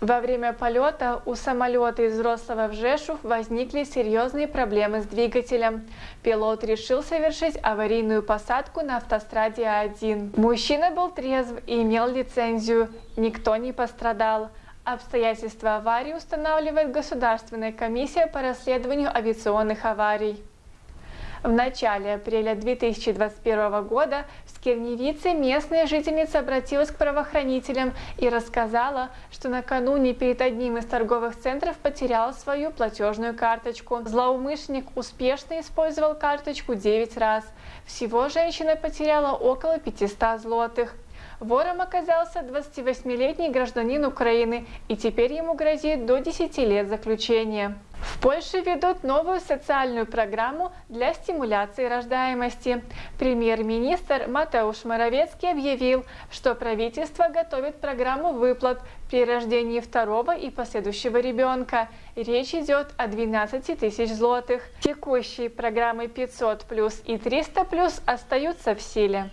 Во время полета у самолета из Рослова в Жешув возникли серьезные проблемы с двигателем. Пилот решил совершить аварийную посадку на автостраде А1. Мужчина был трезв и имел лицензию. Никто не пострадал. Обстоятельства аварии устанавливает Государственная комиссия по расследованию авиационных аварий. В начале апреля 2021 года в Скирневице местная жительница обратилась к правоохранителям и рассказала, что накануне перед одним из торговых центров потеряла свою платежную карточку. Злоумышленник успешно использовал карточку 9 раз. Всего женщина потеряла около 500 злотых. Вором оказался 28-летний гражданин Украины, и теперь ему грозит до 10 лет заключения. Польше ведут новую социальную программу для стимуляции рождаемости. Премьер-министр Матеуш Моровецкий объявил, что правительство готовит программу выплат при рождении второго и последующего ребенка. Речь идет о 12 тысяч злотых. Текущие программы 500 плюс и 300 плюс остаются в силе.